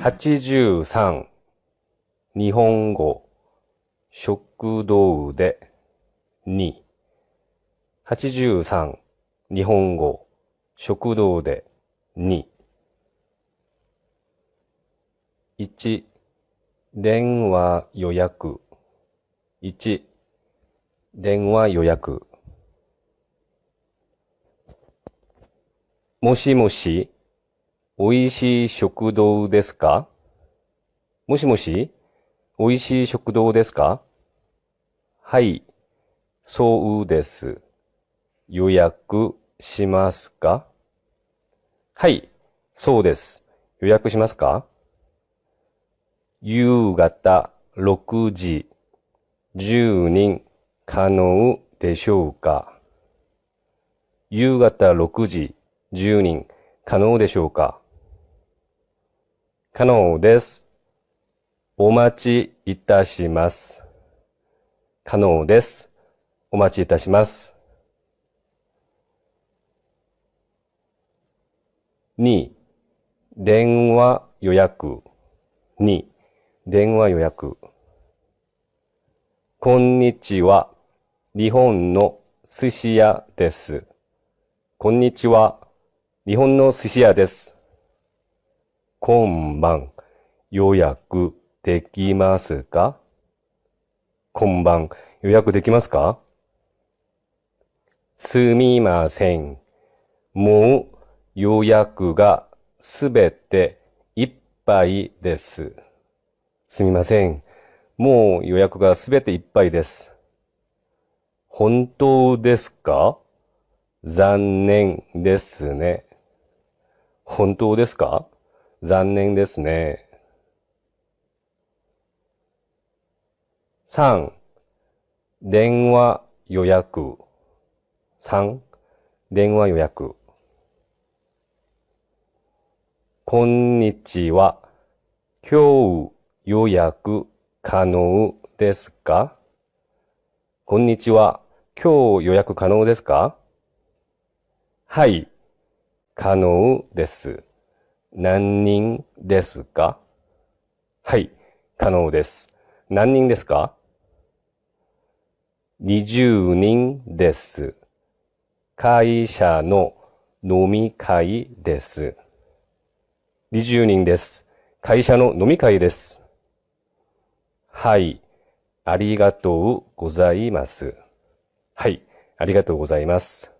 83日本語食堂で2 83日本語食堂で2 1電話予約。1電話予約。もしもし。おいしい食堂ですか？もしもし？おいしい食堂ですか？はい、そうです。予約しますか？はい、そうです。予約しますか？夕方6時、10人可能でしょうか？夕方6時、10人可能でしょうか？可能です。お待ちいたします。可能です。お待ちいたします。2、電話予約。2、電話予約。こんにちは。日本の寿司屋です。こんにちは。日本の寿司屋です。今晩予約できますか？今晩予約できますか？すみません。もう予約がすべていっぱいです。すみません。もう予約がすべていっぱいです。本当ですか？残念ですね。本当ですか？残念ですね。3、電話予約。3、電話予約。こんにちは。今日予約可能ですか？こんにちは。今日予約可能ですか？はい、可能です。何人ですか？はい、可能です。何人ですか ?20 人です。会社の飲み会です。20人です。会社の飲み会です。はい、ありがとうございます。はい、ありがとうございます。